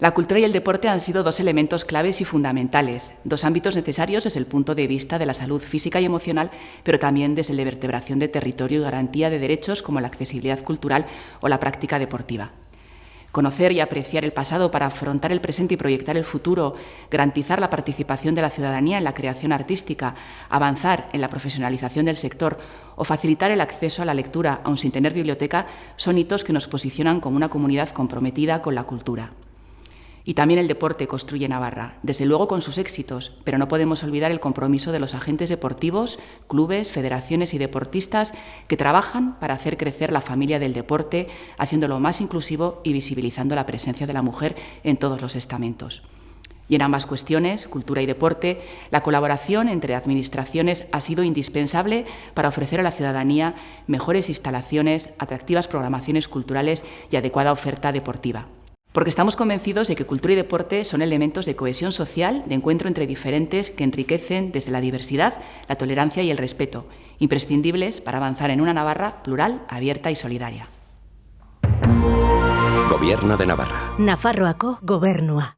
La cultura y el deporte han sido dos elementos claves y fundamentales, dos ámbitos necesarios desde el punto de vista de la salud física y emocional, pero también desde la vertebración de territorio y garantía de derechos como la accesibilidad cultural o la práctica deportiva. Conocer y apreciar el pasado para afrontar el presente y proyectar el futuro, garantizar la participación de la ciudadanía en la creación artística, avanzar en la profesionalización del sector o facilitar el acceso a la lectura, aun sin tener biblioteca, son hitos que nos posicionan como una comunidad comprometida con la cultura. Y también el deporte construye Navarra, desde luego con sus éxitos, pero no podemos olvidar el compromiso de los agentes deportivos, clubes, federaciones y deportistas que trabajan para hacer crecer la familia del deporte, haciéndolo más inclusivo y visibilizando la presencia de la mujer en todos los estamentos. Y en ambas cuestiones, cultura y deporte, la colaboración entre administraciones ha sido indispensable para ofrecer a la ciudadanía mejores instalaciones, atractivas programaciones culturales y adecuada oferta deportiva porque estamos convencidos de que cultura y deporte son elementos de cohesión social, de encuentro entre diferentes que enriquecen desde la diversidad, la tolerancia y el respeto, imprescindibles para avanzar en una Navarra plural, abierta y solidaria. Gobierno de Navarra. Nafarroako gobernua.